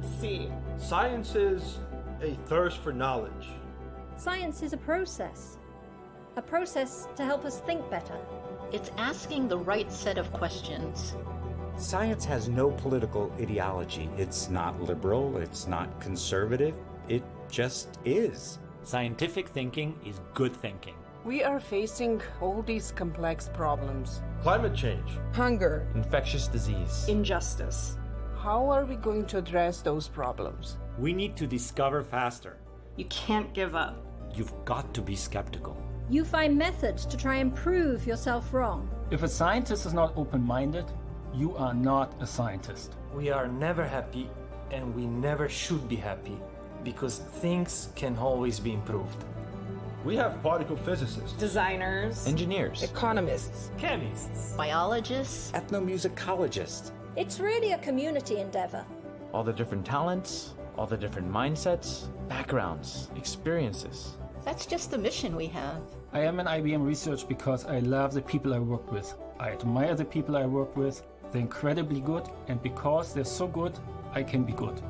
Let's see. Science is a thirst for knowledge. Science is a process. A process to help us think better. It's asking the right set of questions. Science has no political ideology. It's not liberal, it's not conservative, it just is. Scientific thinking is good thinking. We are facing all these complex problems Climate change. hunger, infectious disease, injustice. How are we going to address those problems? We need to discover faster. You can't give up. You've got to be skeptical. You find methods to try and prove yourself wrong. If a scientist is not open minded, you are not a scientist. We are never happy and we never should be happy because things can always be improved. We have particle physicists, Designers, Engineers, Economists, chemists, Biologists, Ethnomusicologists. It's really a community endeavor. all the different talents, all the different mindsets, backgrounds, experiences. that's just the mission we have. I am in IBM Research because I love the people I work with. I admire the people I work with. They're incredibly good, and because they're so good, I can be good.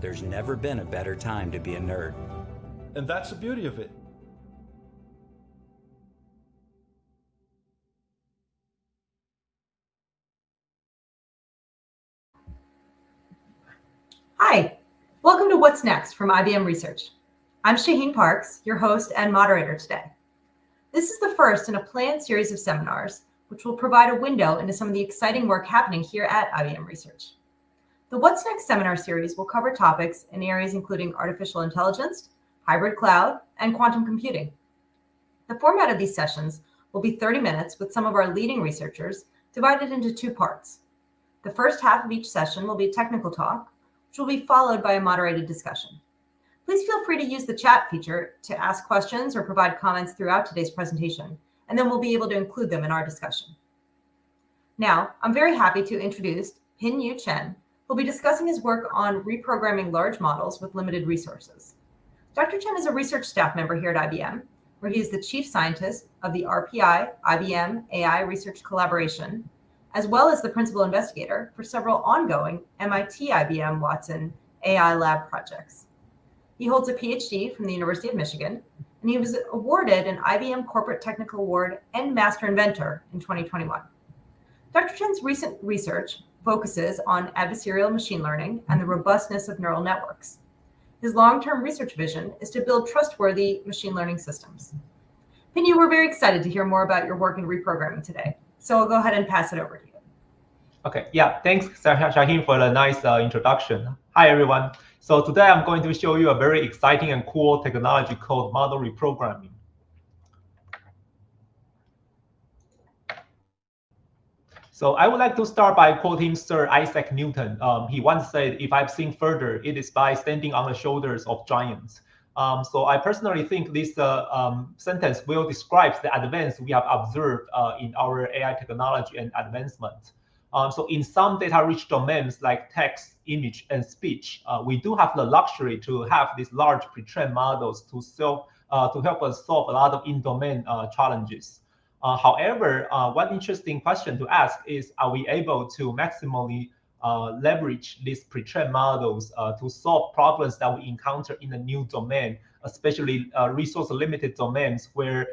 There's never been a better time to be a nerd. and that's the beauty of it. Hi, welcome to What's Next from IBM Research. I'm Shaheen Parks, your host and moderator today. This is the first in a planned series of seminars, which will provide a window into some of the exciting work happening here at IBM Research. The What's Next seminar series will cover topics in areas including artificial intelligence, hybrid cloud, and quantum computing. The format of these sessions will be 30 minutes with some of our leading researchers divided into two parts. The first half of each session will be a technical talk, which will be followed by a moderated discussion. Please feel free to use the chat feature to ask questions or provide comments throughout today's presentation, and then we'll be able to include them in our discussion. Now, I'm very happy to introduce Pin Yu Chen, who'll be discussing his work on reprogramming large models with limited resources. Dr. Chen is a research staff member here at IBM, where he is the chief scientist of the RPI IBM AI Research Collaboration, as well as the principal investigator for several ongoing MIT IBM Watson AI lab projects. He holds a PhD from the University of Michigan, and he was awarded an IBM Corporate Technical Award and Master Inventor in 2021. Dr. Chen's recent research focuses on adversarial machine learning and the robustness of neural networks. His long-term research vision is to build trustworthy machine learning systems. Pinyu, we're very excited to hear more about your work in reprogramming today. So I'll go ahead and pass it over to you. Okay, yeah, thanks Shah- Shaheen for the nice uh, introduction. Hi everyone. So today I'm going to show you a very exciting and cool technology called model reprogramming. So I would like to start by quoting Sir Isaac Newton. Um, he once said, if I've seen further, it is by standing on the shoulders of giants. Um, so I personally think this uh, um, sentence will describes the advance we have observed uh, in our AI technology and advancement. Um, so in some data-rich domains like text, image, and speech, uh, we do have the luxury to have these large pre-trained models to solve, uh, to help us solve a lot of in-domain uh, challenges. Uh, however, one interesting question to ask is, are we able to maximally leverage these pre-trained models uh, to solve problems that we encounter in a new domain, especially uh, resource-limited domains where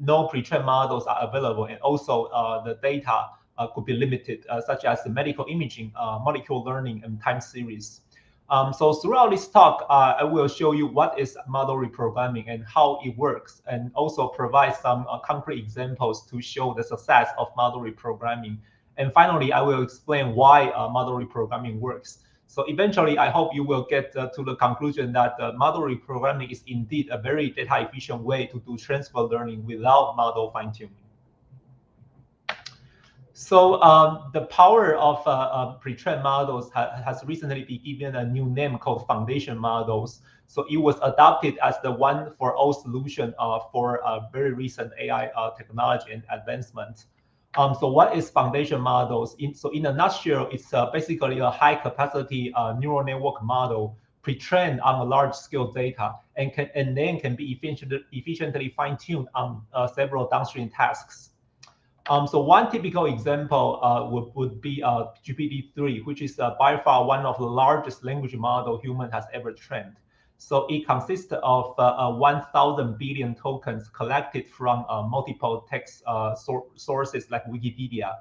no pre-trained models are available, and also uh, the data uh, could be limited, uh, such as medical imaging, uh, molecular learning, and time series. Um, so throughout this talk, uh, I will show you what is model reprogramming and how it works, and also provide some uh, concrete examples to show the success of model reprogramming. And finally, I will explain why uh, model reprogramming works. So eventually, I hope you will get uh, to the conclusion that uh, model reprogramming is indeed a very data efficient way to do transfer learning without model fine tuning. So um, the power of uh, uh, pre-trained models ha has recently been given a new name called foundation models. So it was adopted as the one for all solution uh, for very recent AI technology and advancement. Um, so what is foundation models? In, so in a nutshell, it's uh, basically a high capacity neural network model pre-trained on a large scale data and can and then can be efficiently, efficiently fine-tuned on several downstream tasks. Um, so one typical example uh, would, would be uh, GPT-3, which is uh, by far one of the largest language model human has ever trained. So it consists of uh, uh, 1,000 billion tokens collected from uh, multiple text so sources like Wikipedia.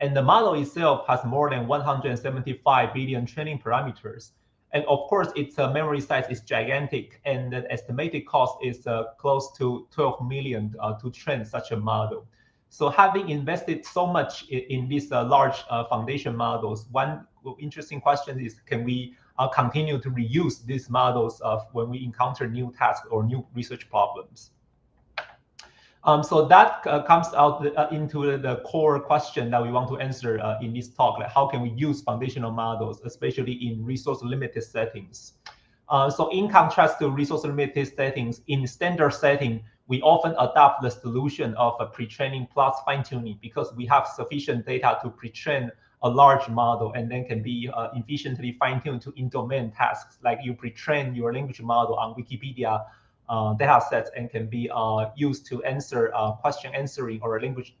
And the model itself has more than 175 billion training parameters. And of course, its memory size is gigantic, and the estimated cost is close to 12 million to train such a model. So having invested so much in, in these uh, large uh, foundation models, one interesting question is, can we uh, continue to reuse these models of when we encounter new tasks or new research problems? Um, so that uh, comes out uh, into the, core question that we want to answer uh, in this talk, like how can we use foundational models, especially in resource limited settings? so in contrast to resource limited settings, in standard setting, we often adopt the solution of a pre-training plus fine-tuning because we have sufficient data to pre-train a large model and then can be uh, efficiently fine-tuned to in-domain tasks. Like you pre-train your language model on Wikipedia uh, data sets and can be uh, used to answer uh, question answering or language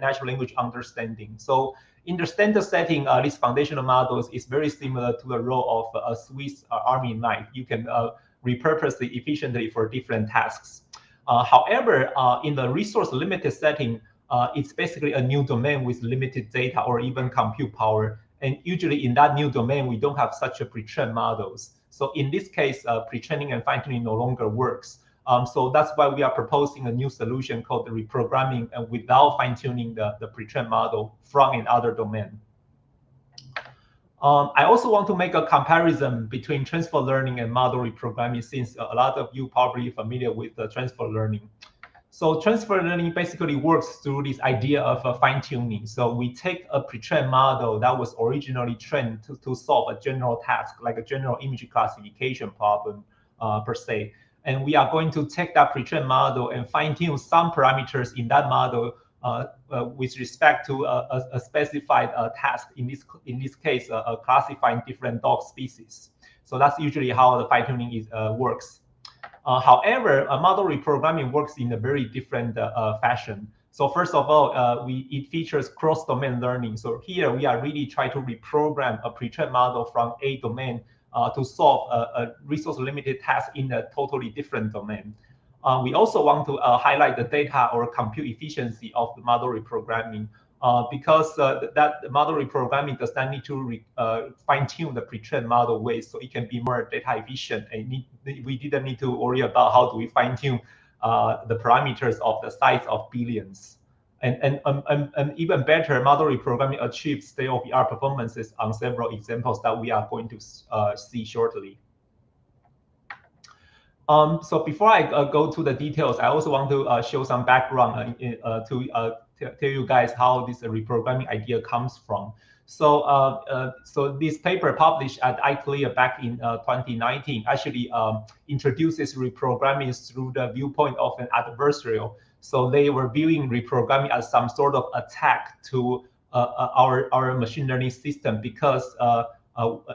natural language understanding. So in the standard setting, uh, these foundational models is very similar to the role of a Swiss uh, Army knife. You can repurpose it efficiently for different tasks. However, in the resource limited setting, uh, it's basically a new domain with limited data or even compute power. And usually in that new domain, we don't have such a pre-trained models. So in this case, uh, pre-training and fine-tuning no longer works. Um, so that's why we are proposing a new solution called the reprogramming and without fine-tuning the, the pre-trained model from another domain. Um, I also want to make a comparison between transfer learning and model reprogramming since a lot of you probably familiar with the transfer learning. So transfer learning basically works through this idea of uh, fine tuning. So we take a pre-trained model that was originally trained to, to solve a general task, like a general image classification problem uh, per se. And we are going to take that pre-trained model and fine tune some parameters in that model uh, uh, with respect to a, a specified uh, task. In this in this case, classifying different dog species. So that's usually how the fine tuning is works. However, model reprogramming works in a very different fashion. So first of all, uh, we it features cross-domain learning. So here we are really trying to reprogram a pre-trained model from a domain uh, to solve a, a resource-limited task in a totally different domain. Uh, we also want to uh, highlight the data or compute efficiency of the model reprogramming uh, because uh, that model reprogramming does not need to re, uh, fine-tune the pre-trained model ways, so it can be more data efficient. And need, we didn't need to worry about how do we fine-tune uh, the parameters of the size of billions. And, and, um, and, and even better, model reprogramming achieves state-of-the-art performances on several examples that we are going to see shortly. Um, so before I uh, go to the details, I also want to uh, show some background uh, uh, to uh, tell you guys how this reprogramming idea comes from. So, uh, so this paper published at ICLR back in 2019 actually um, introduces reprogramming through the viewpoint of an adversarial. So they were viewing reprogramming as some sort of attack to our our machine learning system because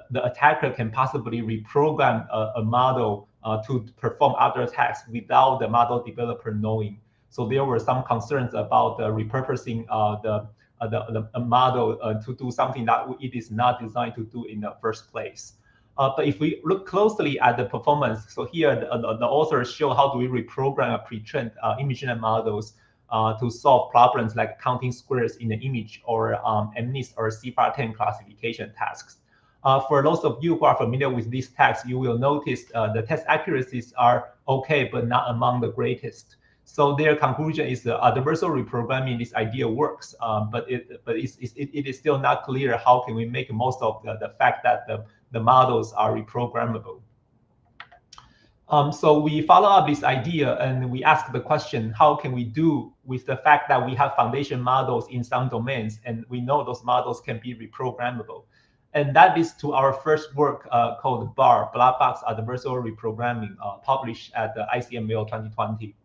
the attacker can possibly reprogram a, a model uh, to perform other tasks without the model developer knowing. So there were some concerns about uh, repurposing uh, the, uh, the, the model uh, to do something that it is not designed to do in the first place. Uh, but if we look closely at the performance, so here the, the, the authors show how do we reprogram a pre-trained uh, image models to solve problems like counting squares in the image or um, MNIST or CIFAR-10 classification tasks. Uh, for those of you who are familiar with these texts, you will notice uh, the test accuracies are okay, but not among the greatest. So their conclusion is the adversarial reprogramming this idea works, um, but it but it's, it's, it is still not clear how can we make most of the, the fact that the, the models are reprogrammable. Um, so we follow up this idea and we ask the question, how can we do with the fact that we have foundation models in some domains and we know those models can be reprogrammable? And that leads to our first work uh, called BAR, Black Box Adversarial Reprogramming, uh, published at the ICML 2020.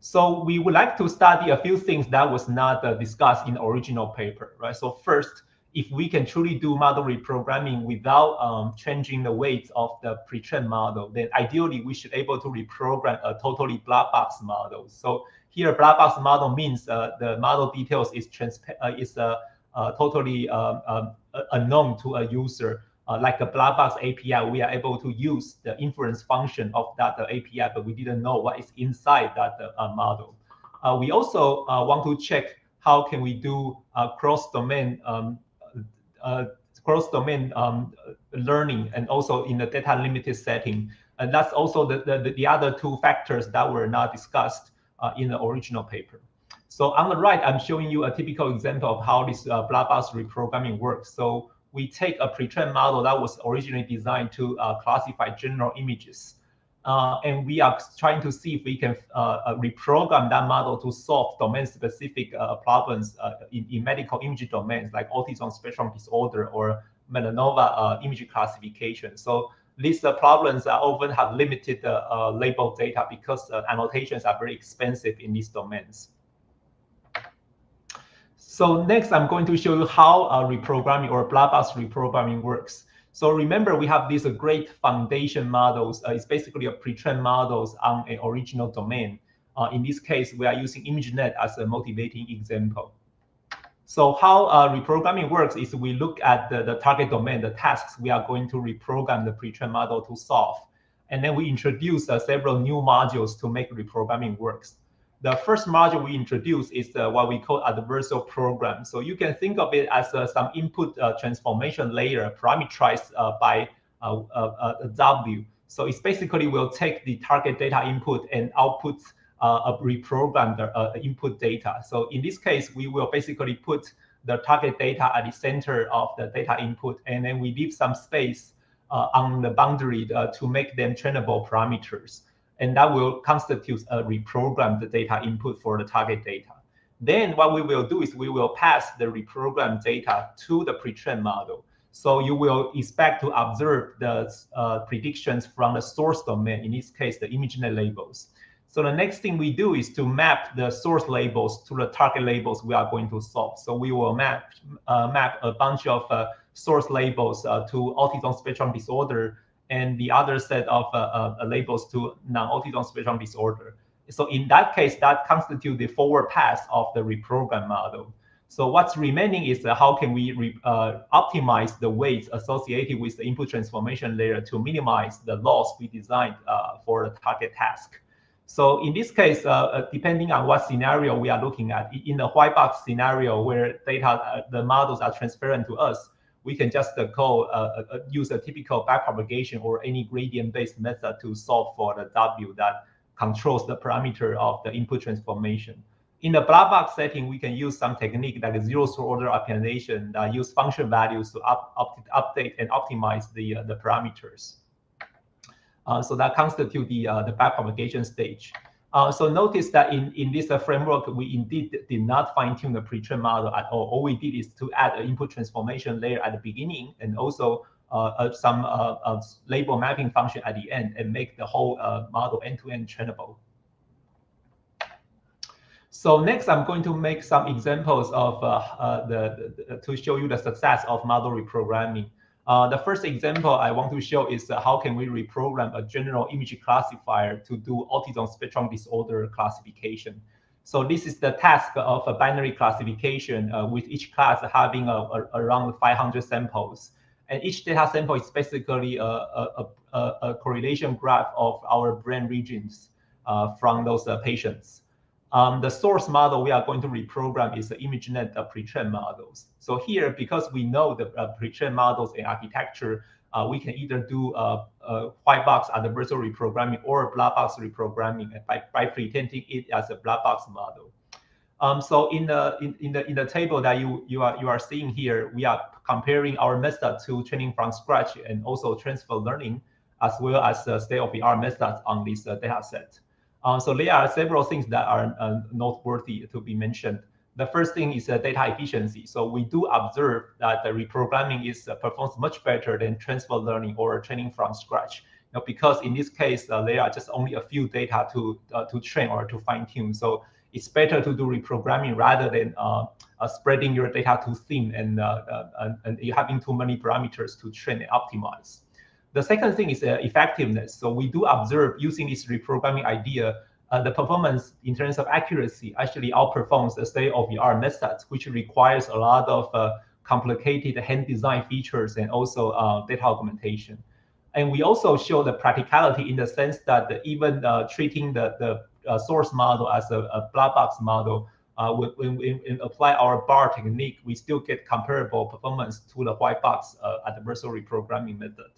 So we would like to study a few things that was not uh, discussed in the original paper, right? So first, if we can truly do model reprogramming without um, changing the weights of the pre-trained model, then ideally we should able to reprogram a totally black box model. So here, black box model means uh, the model details is uh, is uh, uh, totally um, um, unknown to a user. Uh, like a black box API, we are able to use the inference function of that API, but we didn't know what is inside that model. we also want to check how can we do cross-domain um, uh, cross-domain um, learning and also in the data limited setting. And that's also the, the, the other two factors that were not discussed uh, in the original paper. So on the right, I'm showing you a typical example of how this uh, box reprogramming works. So we take a pre-trained model that was originally designed to uh, classify general images. Uh, and we are trying to see if we can uh, uh reprogram that model to solve domain-specific uh, problems uh, in, in, medical image domains like autism spectrum disorder or melanoma image classification. So these problems often have limited label data because annotations are very expensive in these domains. So next, I'm going to show you how reprogramming or black box reprogramming works. So remember, we have these great foundation models. Uh, it's basically a pre-trained models on an original domain. Uh, in this case, we are using ImageNet as a motivating example. So how uh, reprogramming works is we look at the, the target domain, the tasks we are going to reprogram the pre-trained model to solve. And then we introduce uh, several new modules to make reprogramming works. The first module we introduce is uh, what we call adversarial program. So you can think of it as uh, some input uh, transformation layer parameterized uh, by uh, uh, W. So it's basically will take the target data input and output a reprogrammed input data. So in this case, we will basically put the target data at the center of the data input, and then we leave some space on the boundary to make them trainable parameters and that will constitute a reprogrammed data input for the target data. Then what we will do is we will pass the reprogrammed data to the pre-trained model. So you will expect to observe the uh, predictions from the source domain, in this case, the ImageNet labels. So the next thing we do is to map the source labels to the target labels we are going to solve. So we will map uh, map a bunch of uh, source labels uh, to autism spectrum disorder and the other set of uh, uh, labels to non-autism spectrum disorder. So in that case, that constitutes the forward pass of the reprogram model. So what's remaining is uh, how can we re, uh, optimize the weights associated with the input transformation layer to minimize the loss we designed uh, for the target task. So in this case, uh, depending on what scenario we are looking at, in the white box scenario where data, the models are transparent to us, we can just uh, call uh, uh, use a typical backpropagation or any gradient-based method to solve for the W that controls the parameter of the input transformation. In the black box setting, we can use some technique like zeroth order optimization that use function values to up, up, update and optimize the, uh, the parameters. Uh, so that constitute the, uh, the backpropagation stage. Uh, so notice that in, in this uh, framework, we indeed did not fine tune the pre-trained model at all. All we did is to add an input transformation layer at the beginning and also uh, some uh, label mapping function at the end and make the whole uh, model end-to-end -end trainable. So next, I'm going to make some examples of uh, the, the, to show you the success of model reprogramming. Uh, the first example I want to show is uh, how can we reprogram a general image classifier to do autism spectrum disorder classification. So this is the task of a binary classification uh, with each class having a, a, around 500 samples. And each data sample is basically a, a a correlation graph of our brain regions uh, from those uh, patients. Um, the source model we are going to reprogram is the ImageNet uh, pre-trained models. So here, because we know the uh, pre-trained models and architecture, uh, we can either do uh, uh, white box adversarial reprogramming or black box reprogramming by, by pretending it as a black box model. Um, so in the in, in the in the table that you you are you are seeing here, we are comparing our method to training from scratch and also transfer learning, as well as the state-of-the-art methods on this uh, data set. Uh, so there are several things that are uh, noteworthy to be mentioned. The first thing is uh, data efficiency. So we do observe that the reprogramming is uh, performs much better than transfer learning or training from scratch. You know, because in this case, uh, there are just only a few data to uh, to train or to fine tune. So it's better to do reprogramming rather than spreading your data too thin and, and, and having too many parameters to train and optimize. The second thing is effectiveness. So we do observe using this reprogramming idea uh, the performance in terms of accuracy actually outperforms the state-of-the-art methods, which requires a lot of uh, complicated hand design features and also uh, data augmentation. And we also show the practicality in the sense that even uh, treating the, the uh, source model as a, a black box model, uh, when we apply our BAR technique, we still get comparable performance to the white box adversarial reprogramming method.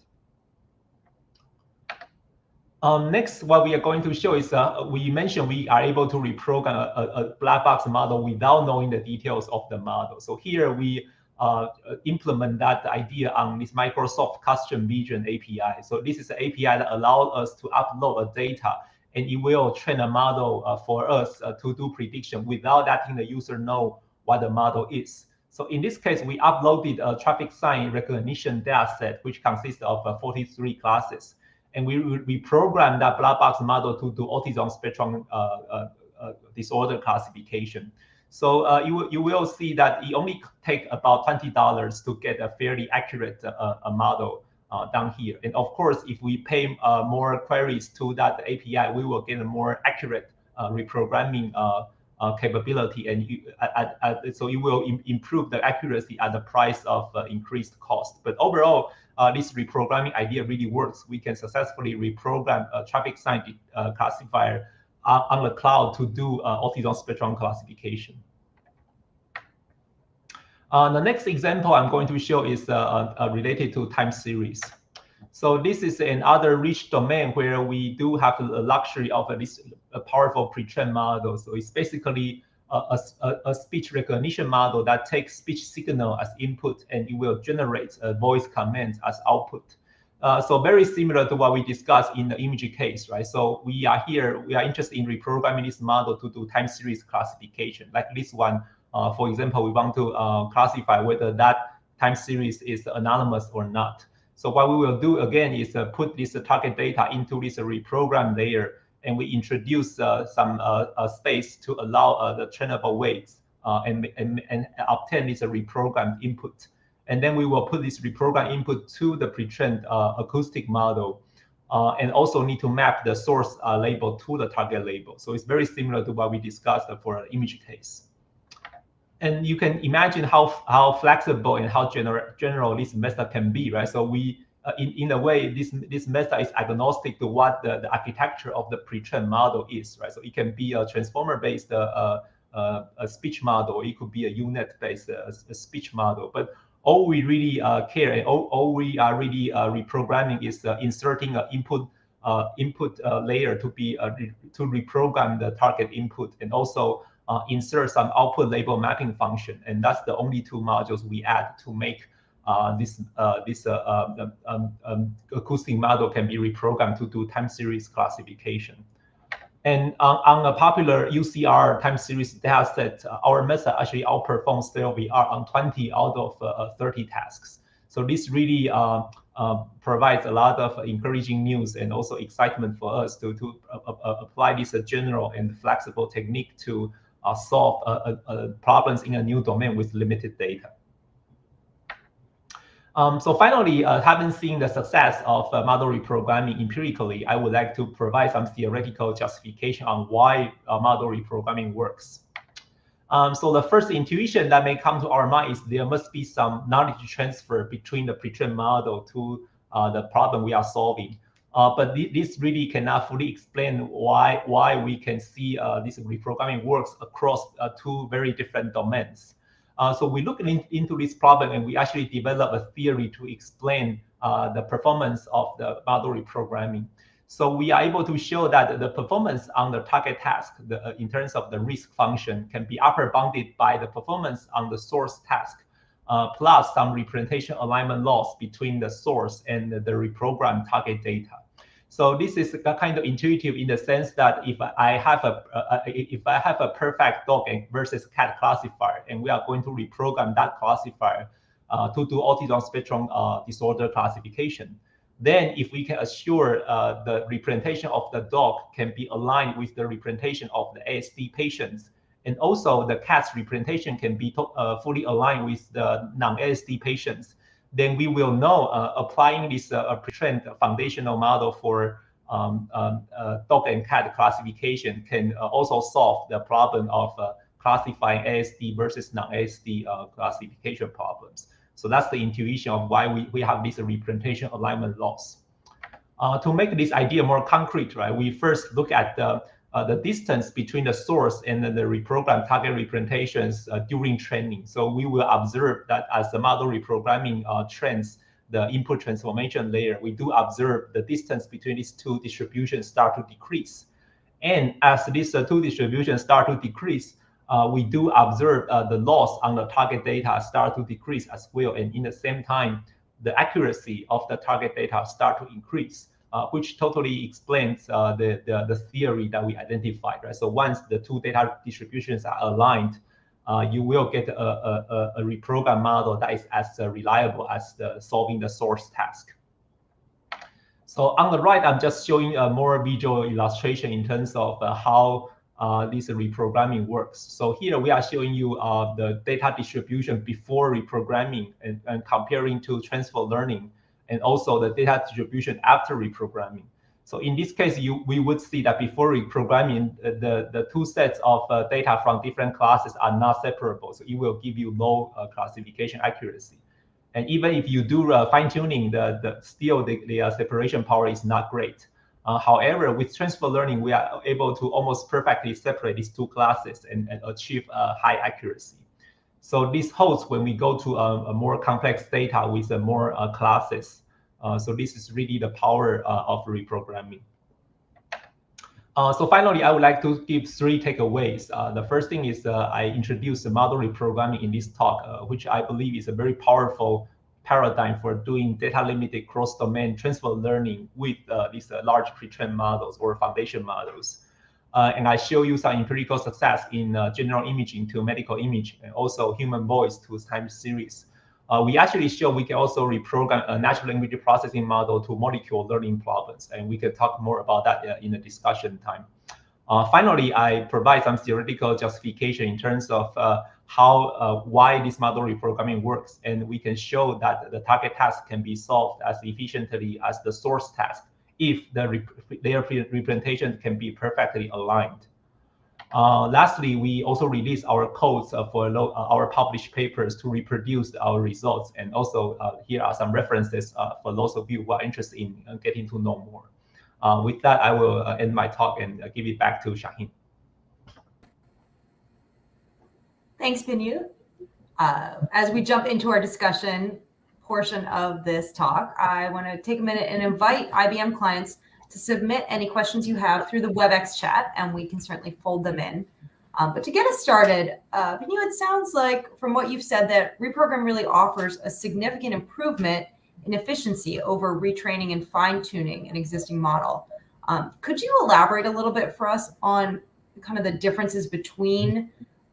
Um, next, what we are going to show is uh, we mentioned we are able to reprogram a, a, black box model without knowing the details of the model. So here we uh, implement that idea on this Microsoft Custom Vision API. So this is an API that allows us to upload a data and it will train a model uh, for us uh, to do prediction without letting the user know what the model is. So in this case, we uploaded a traffic sign recognition dataset, which consists of uh, 43 classes and we we program that black box model to do autism spectrum uh, uh, uh, disorder classification. So uh, you you will see that it only take about twenty dollars to get a fairly accurate uh, model uh, down here. And of course, if we pay more queries to that API, we will get a more accurate reprogramming capability, and you, at, at, so it will Im improve the accuracy at the price of increased cost. But overall, this reprogramming idea really works. We can successfully reprogram a traffic sign uh, classifier uh, on the cloud to do uh, autism spectrum classification. Uh, the next example I'm going to show is uh, related to time series. So this is another rich domain where we do have the luxury of this powerful pre-trained model. So it's basically a, a, a, speech recognition model that takes speech signal as input and it will generate a voice command as output. Uh, so very similar to what we discussed in the image case, right? So we are here, we are interested in reprogramming this model to do time series classification. Like this one, uh, for example, we want to uh, classify whether that time series is anonymous or not. So what we will do again is uh, put this target data into this reprogram layer and we introduce uh, some uh, space to allow the trainable weights and, and, and obtain this reprogrammed input. And then we will put this reprogrammed input to the pre-trained acoustic model. Uh, and also need to map the source uh, label to the target label. So it's very similar to what we discussed for an image case. And you can imagine how, how flexible and how general, general this method can be, right? So we uh, in, in a way, this, this method is agnostic to what the, the architecture of the pre-trained model is, right? So it can be a transformer-based uh, uh, a speech model, it could be a U-Net-based uh, speech model, but all we really uh, care and all, all we are really uh, reprogramming is inserting an input input layer to be to reprogram the target input and also insert some output label mapping function. And that's the only two modules we add to make uh, this uh, this uh, um, um, um, acoustic model can be reprogrammed to do time series classification. And on, on a popular UCR time series dataset, uh, our method actually outperforms art on 20 out of uh, 30 tasks. So this really uh, provides a lot of encouraging news and also excitement for us to, to apply this general and flexible technique to solve problems in a new domain with limited data. Um, so finally, uh, having seen the success of uh, model reprogramming empirically, I would like to provide some theoretical justification on why uh, model reprogramming works. Um, so the first intuition that may come to our mind is there must be some knowledge transfer between the pre-trained model to uh, the problem we are solving. Uh, but th this really cannot fully explain why why we can see uh, this reprogramming works across two very different domains. Uh, so we look in, into this problem and we actually develop a theory to explain uh, the performance of the model reprogramming. So we are able to show that the performance on the target task the, uh, in terms of the risk function can be upper bounded by the performance on the source task, uh, plus some representation alignment loss between the source and the reprogrammed target data. So this is kind of intuitive in the sense that if I have a uh, if I have a perfect dog versus cat classifier, and we are going to reprogram that classifier uh, to do autism spectrum uh, disorder classification, then if we can assure uh, the representation of the dog can be aligned with the representation of the ASD patients, And also the CATS representation can be uh, fully aligned with the non-ASD patients. Then we will know uh, applying this uh, pre-trained foundational model for um, um, uh, dog and cat classification can uh, also solve the problem of uh, classifying ASD versus non-ASD classification problems. So that's the intuition of why we, we have this representation alignment loss. to make this idea more concrete, right, we first look at the uh, the distance between the source and the reprogrammed target representations uh, during training. So we will observe that as the model reprogramming uh, trends, the input transformation layer, we do observe the distance between these two distributions start to decrease. And as these uh, two distributions start to decrease, uh, we do observe uh, the loss on the target data start to decrease as well. And in the same time, the accuracy of the target data start to increase. Uh, which totally explains uh, the, the, the theory that we identified, right? So once the two data distributions are aligned, uh, you will get a, a, a reprogrammed model that is as uh, reliable as the solving the source task. So on the right, I'm just showing a more visual illustration in terms of uh, how uh, this reprogramming works. So here we are showing you the data distribution before reprogramming and, and comparing to transfer learning and also the data distribution after reprogramming. So in this case, you we would see that before reprogramming, uh, the, the two sets of uh, data from different classes are not separable. So it will give you low uh, classification accuracy. And even if you do uh, fine tuning, the, the still the, the uh, separation power is not great. However, with transfer learning, we are able to almost perfectly separate these two classes and, and achieve high accuracy. So this holds when we go to a, a more complex data with more classes. Uh, so this is really the power uh, of reprogramming. Uh, so finally, I would like to give three takeaways. Uh, the first thing is uh, I introduced model reprogramming in this talk, uh, which I believe is a very powerful paradigm for doing data-limited cross-domain transfer learning with these large pre-trained models or foundation models. and I show you some empirical success in general imaging to medical image and also human voice to time series. Uh, we actually show we can also reprogram a natural language processing model to molecule learning problems, and we can talk more about that uh, in the discussion time. Uh, finally, I provide some theoretical justification in terms of uh, how uh, why this model reprogramming works, and we can show that the target task can be solved as efficiently as the source task if the rep their representation can be perfectly aligned. Uh, lastly, we also release our codes uh, for uh, our published papers to reproduce our results. And also uh, here are some references uh, for those of you who are interested in uh, getting to know more. with that, I will end my talk and give it back to Shaheen. Thanks, Pinyu. as we jump into our discussion portion of this talk, I want to take a minute and invite IBM clients to submit any questions you have through the WebEx chat, and we can certainly fold them in. Um, but to get us started, uh, it sounds like from what you've said that reprogram really offers a significant improvement in efficiency over retraining and fine tuning an existing model. Um, could you elaborate a little bit for us on kind of the differences between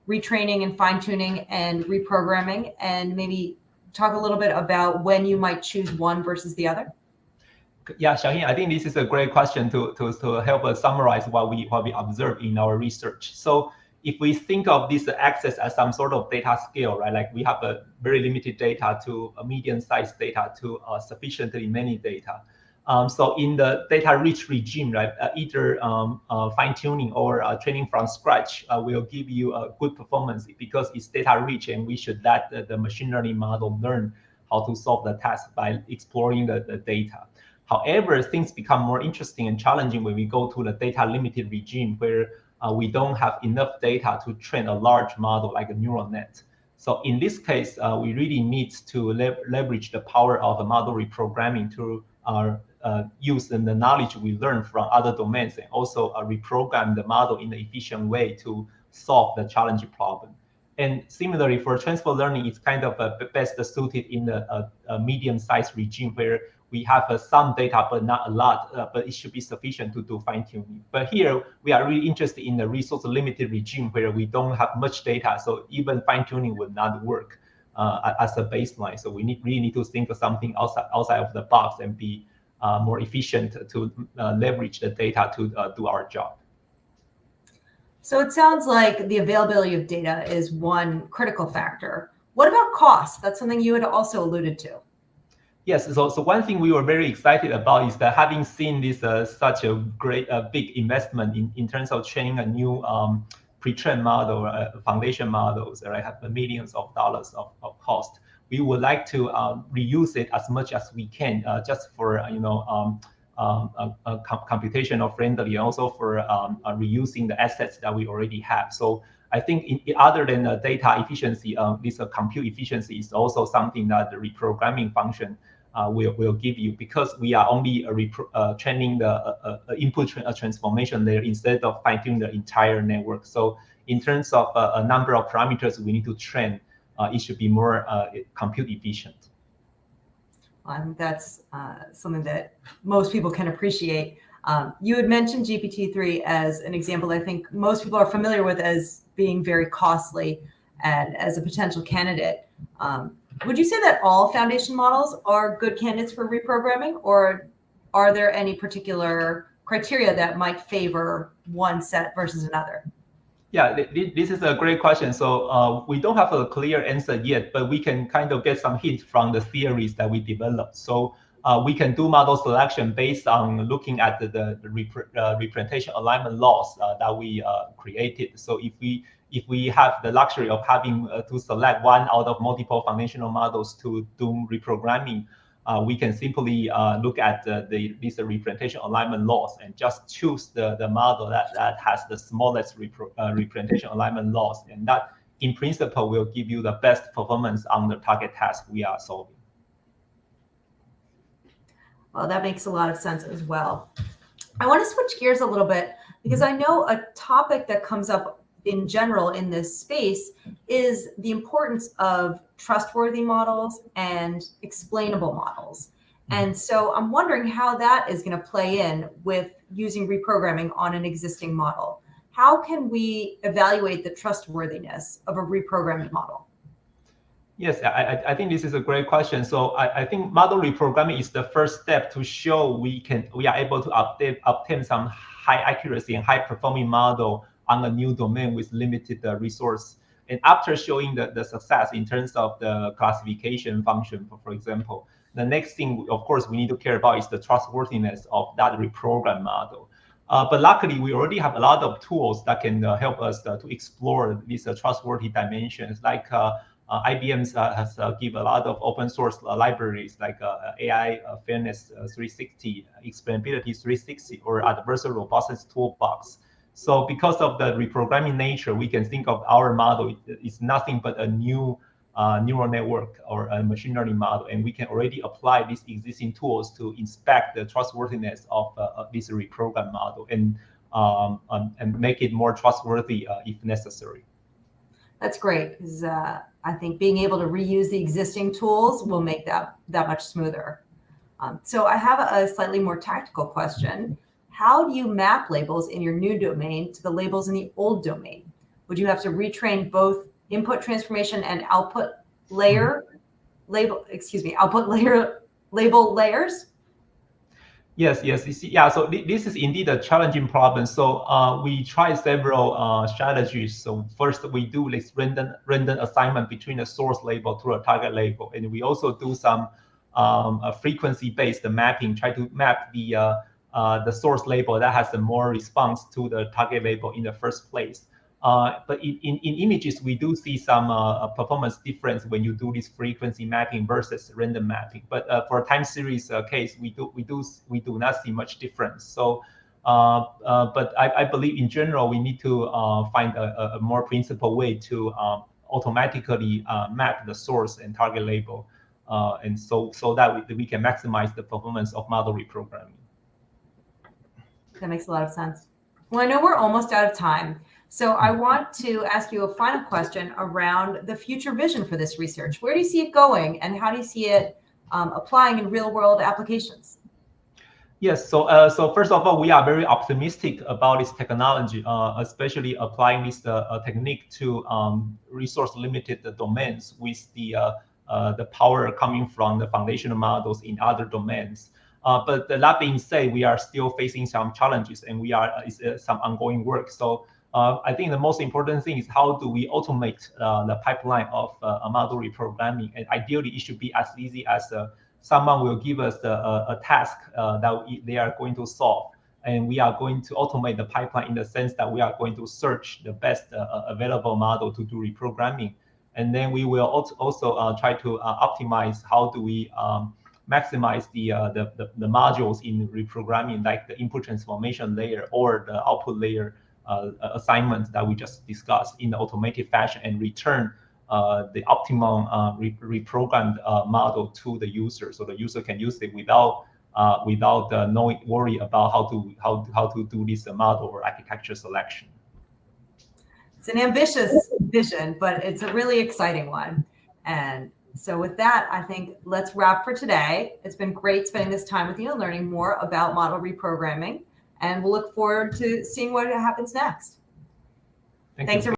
retraining and fine tuning and reprogramming, and maybe talk a little bit about when you might choose one versus the other? Yeah, Shaheen, I think this is a great question to, to, to help us summarize what we what we observe in our research. So if we think of this access as some sort of data scale, right? Like we have a very limited data to a medium-sized data to uh, sufficiently many data. Um, so in the data-rich regime, right, uh, either um, uh, fine-tuning or uh, training from scratch uh, will give you a good performance because it's data-rich, and we should let the, the, machine learning model learn how to solve the task by exploring the, the data. However, things become more interesting and challenging when we go to the data limited regime where uh, we don't have enough data to train a large model like a neural net. So in this case, uh, we really need to le leverage the power of the model reprogramming to uh, uh use the knowledge we learn from other domains and also uh, reprogram the model in an efficient way to solve the challenging problem. And similarly, for transfer learning, it's kind of uh, best suited in a, a medium-sized regime where we have uh, some data, but not a lot, uh, but it should be sufficient to do fine tuning. But here we are really interested in the resource limited regime where we don't have much data. So even fine tuning would not work uh, as a baseline. So we need, really need to think of something outside, outside of the box and be uh, more efficient to uh, leverage the data to uh, do our job. So it sounds like the availability of data is one critical factor. What about cost? That's something you had also alluded to. Yes, so, so one thing we were very excited about is that having seen this uh, such a great, uh, big investment in, in terms of training a new um, pre-trained model, uh, foundation models, that right, have millions of dollars of, of cost. We would like to um, reuse it as much as we can, uh, just for you know um, um, computational friendly, and also for um, uh, reusing the assets that we already have. So I think in, other than the data efficiency, uh, this uh, compute efficiency is also something that the reprogramming function uh, will, will give you because we are only uh, training the uh, uh, input tra transformation layer instead of fine tuning the entire network. So in terms of a number of parameters we need to train, it should be more compute efficient. I think that's something that most people can appreciate. Um, you had mentioned GPT-3 as an example I think most people are familiar with as being very costly and as a potential candidate. Um, would you say that all foundation models are good candidates for reprogramming, or are there any particular criteria that might favor one set versus another? Yeah, this is a great question. So uh, we don't have a clear answer yet, but we can kind of get some hints from the theories that we developed. So uh, we can do model selection based on looking at the, the, rep uh, representation alignment laws uh, that we uh, created. So if we if we have the luxury of having uh, to select one out of multiple foundational models to do reprogramming, uh, we can simply uh, look at the, the these representation alignment loss and just choose the, the model that, that has the smallest repro, uh, representation alignment loss. And that, in principle, will give you the best performance on the target task we are solving. Well, that makes a lot of sense as well. I want to switch gears a little bit because I know a topic that comes up in general in this space is the importance of trustworthy models and explainable models. Mm-hmm. And so I'm wondering how that is going to play in with using reprogramming on an existing model. How can we evaluate the trustworthiness of a reprogrammed model? Yes, I, I think this is a great question. So I, I think model reprogramming is the first step to show we can we are able to update, obtain some high accuracy and high performing model on a new domain with limited uh, resource. And after showing the, the success in terms of the classification function, for, for example, the next thing, of course, we need to care about is the trustworthiness of that reprogram model. Uh, but luckily, we already have a lot of tools that can uh, help us uh, to explore these uh, trustworthy dimensions, like uh, uh, IBM has give a lot of open source libraries like AI Fairness 360, Explainability 360, or Adversarial Robustness Toolbox. So because of the reprogramming nature, we can think of our model is nothing but a new uh, neural network or a machine learning model, and we can already apply these existing tools to inspect the trustworthiness of, uh, of this reprogram model and um, um, and make it more trustworthy uh, if necessary. That's great because uh, I think being able to reuse the existing tools will make that that much smoother. Um, so I have a slightly more tactical question how do you map labels in your new domain to the labels in the old domain? Would you have to retrain both input transformation and output layer label, excuse me, output layer label layers? Yes, yes, yeah. So this is indeed a challenging problem. So uh, we try several uh, strategies. So first, we do this random random assignment between the source label to a target label, and we also do some um, frequency-based mapping, try to map the uh, uh, the source label that has the more response to the target label in the first place. Uh, but in, in, in, images, we do see some uh, performance difference when you do this frequency mapping versus random mapping. But uh, for a time series uh, case, we do we do we do not see much difference. So, uh, but I, I, believe in general we need to find a, a, more principled way to um, automatically map the source and target label, and so so that we, we can maximize the performance of model reprogramming. That makes a lot of sense. Well, I know we're almost out of time. So I want to ask you a final question around the future vision for this research. Where do you see it going and how do you see it um, applying in real world applications? Yes, so uh, so first of all, we are very optimistic about this technology, uh, especially applying this uh, uh technique to um, resource limited domains with the uh, uh, the power coming from the foundational models in other domains. Uh, but that being said, we are still facing some challenges and we are uh, uh, some ongoing work. So uh, I think the most important thing is how do we automate uh, the pipeline of uh, a model reprogramming, and ideally it should be as easy as someone will give us a task that they are going to solve, and we are going to automate the pipeline in the sense that we are going to search the best available model to do reprogramming, and then we will also try to optimize how do we um, maximize the, the, the the modules in reprogramming, like the input transformation layer or the output layer uh, assignments that we just discussed in the automated fashion and return uh, the optimum uh, re reprogrammed model to the user, so the user can use it without without no worry about how to how how to do this model or architecture selection. It's an ambitious vision, but it's a really exciting one. And so with that, I think let's wrap for today. It's been great spending this time with you and learning more about model reprogramming and we'll look forward to seeing what happens next. Thank Thanks. You.